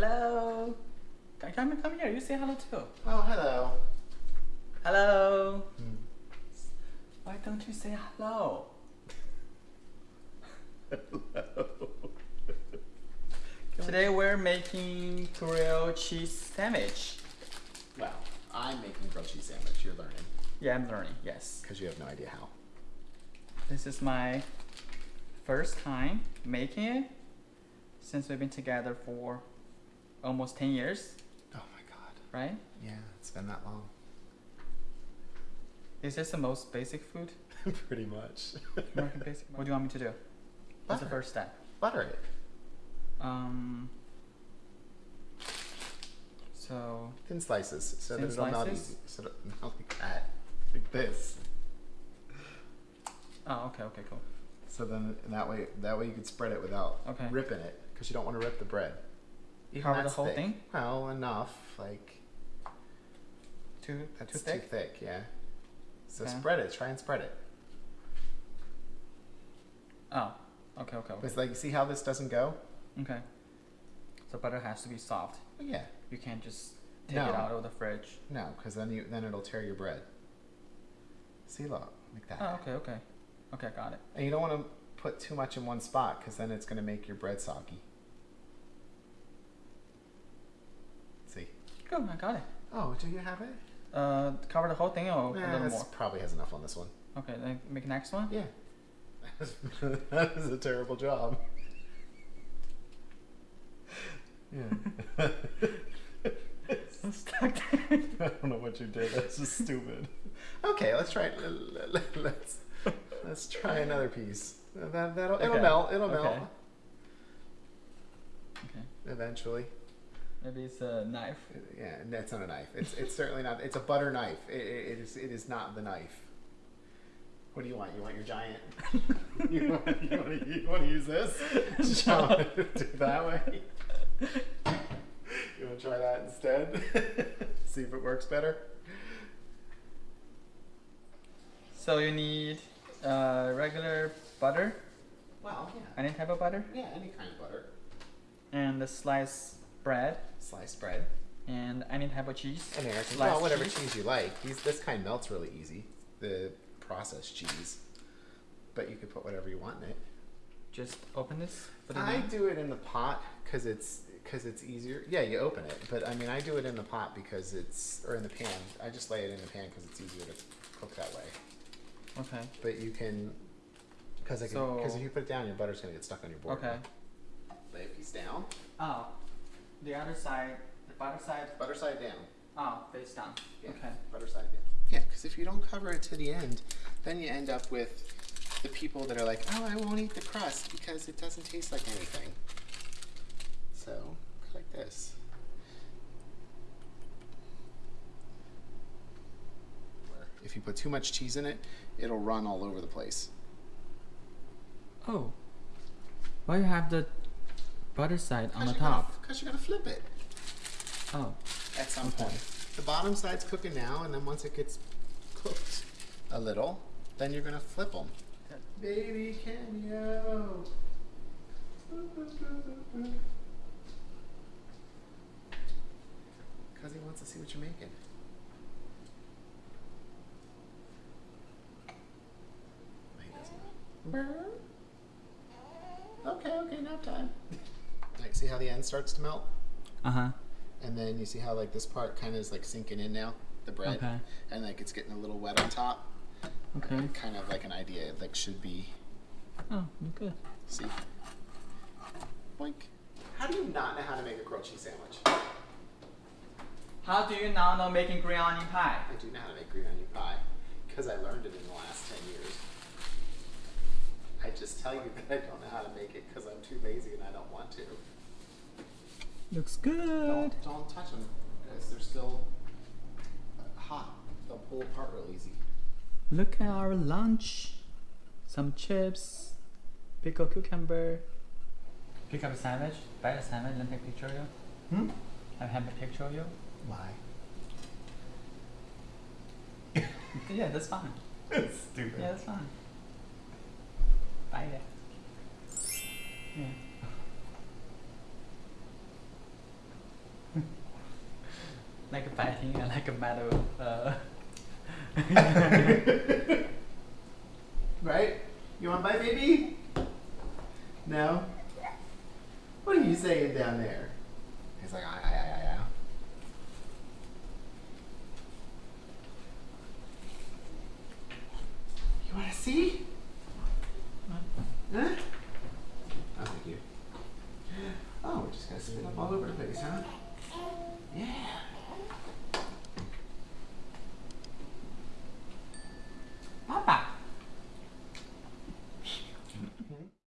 Hello. Come, come, come here. You say hello too. Oh, hello. Hello. Hmm. Why don't you say hello? Hello. Today we're making grilled cheese sandwich. Well, I'm making grilled cheese sandwich. You're learning Yeah, I'm learning. Yes. because you have no idea how. This is my first time making it since we've been together for almost 10 years, Oh my god. right? Yeah, it's been that long. Is this the most basic food? Pretty much. American basic. What do you want me to do? What's the first step? Butter it. Um. So Thin slices so Thin that it'll slices? easy. So that, not like that. Like this. oh okay okay cool So then that way that way you could spread it without Okay. ripping it because you don't want to rip the bread. Even Cover the whole thick. thing? Well, enough. Like too that's too thick. Too thick, yeah. So Okay. spread it. Try and spread it. Oh okay okay okay It's like see how this doesn't go? okay. So butter has to be soft. Yeah. You can't just take No. it out of the fridge. No, because then you then it'll tear your bread. See, look like that. Oh okay okay okay got it. And you don't want to put too much in one spot because then it's going to make your bread soggy. Good I got it. Oh, do you have it? Uh, cover the whole thing or a little more. probably has enough on this one. Okay, then make next one. Yeah. that is a terrible job. Yeah. I'm stuck there. I don't know what you did. That's just stupid. Okay, let's try. it. L- l- Let's let's try another piece. That that'll it'll melt. It'll melt okay. Okay. eventually. Maybe it's a knife. Yeah, that's not a knife. It's it's certainly not. It's a butter knife. It, it, is it is not the knife. What do you want? You want your giant? you, want, you, want to, you want to use this? Do it that way? You want to try that instead? See if it works better. So you need uh, regular butter, Well, yeah. any type of butter, Yeah, any kind of butter. and the sliced bread, Sliced bread. and any type a cheese. American. Sliced Well, whatever cheese. cheese you like. These this kind melts really easy. The processed cheese. But you could put whatever you want in it. Just open this. I do it in the pot because it's because it's easier. Yeah, you open it, but I mean, I do it in the pot because it's or in the pan. I just lay it in the pan because it's easier to cook that way. Okay. But you can because So- if you put it down, your butter's gonna get stuck on your board. Okay. Lay a piece down. Oh, the other side, the butter side. Butter side down. Oh, face down. Yeah. Okay. Butter side down. Yeah, because if you don't cover it to the end, then you end up with the people that are like, oh, I won't eat the crust because it doesn't taste like anything. So, like this. If you put too much cheese in it, it'll run all over the place. Oh. Why you have the butter side on the you're gonna- top? Because you're going to flip it Oh. at some Okay. point. The bottom side's cooking now, and then once it gets cooked a little, then you're going to flip them. Baby cameo. Because he wants to see what you're making. No, he doesn't. Okay, okay, nap time. Like, see how the end starts to melt? Uh huh. And then you see how like this part kind of is like sinking in now, the bread, Okay. and like it's getting a little wet on top. Okay. Kind of like an idea, it, like should be. Oh, good. See. Boink. How do you not know how to make a grilled cheese sandwich? How do you now know making green onion pie? I do know how to make green onion pie because I learned it in the last ten years. I just tell you that I don't know how to make it because I'm too lazy and I don't want to. Looks good. Don't don't touch them because they're still hot. They'll pull apart real easy. Look at our lunch. Some chips, pickled cucumber. Pick up a sandwich, buy a sandwich, and take a picture of you. Hmm. I have a picture of you. Why? Yeah, that's fine. That's Stupid. Yeah, that's fine. Bye like a fighting and like a metal. Uh, right? You want bite, baby? No? What are you saying down there? He's like, ah, ah, ah, ah. You want to see?